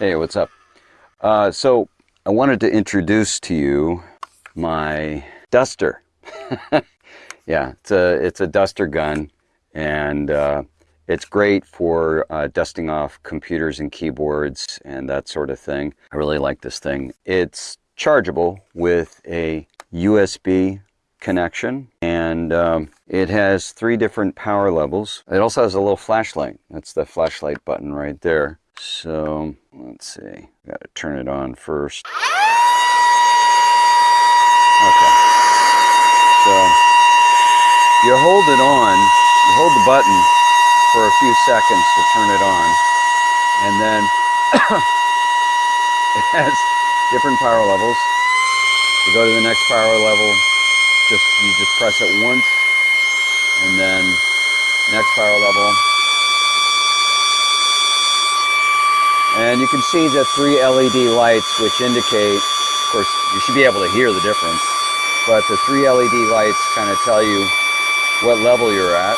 Hey, what's up? Uh, so I wanted to introduce to you my duster. yeah, it's a it's a duster gun, and uh, it's great for uh, dusting off computers and keyboards and that sort of thing. I really like this thing. It's chargeable with a USB connection and um, it has three different power levels. It also has a little flashlight. That's the flashlight button right there. So let's see, got to turn it on first. Okay. So you hold it on, you hold the button for a few seconds to turn it on, and then it has different power levels. To go to the next power level, just you just press it once, and then next power level, And you can see the three LED lights which indicate, of course, you should be able to hear the difference, but the three LED lights kind of tell you what level you're at.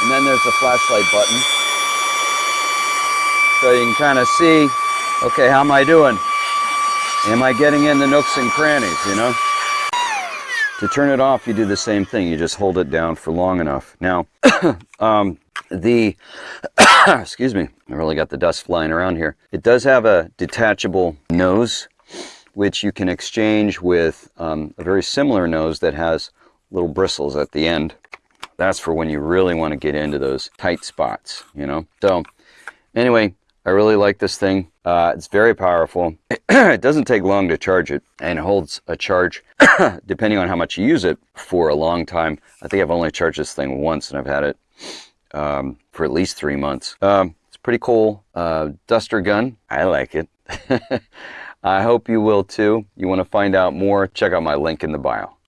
And then there's the flashlight button. So you can kind of see, okay, how am I doing? Am I getting in the nooks and crannies, you know? To turn it off, you do the same thing. You just hold it down for long enough. Now, um, the, excuse me, I really got the dust flying around here. It does have a detachable nose, which you can exchange with um, a very similar nose that has little bristles at the end. That's for when you really want to get into those tight spots, you know? So anyway, I really like this thing. Uh, it's very powerful. it doesn't take long to charge it and holds a charge depending on how much you use it for a long time. I think I've only charged this thing once and I've had it um, for at least three months. Um, it's pretty cool uh, duster gun. I like it. I hope you will too. You want to find out more, check out my link in the bio.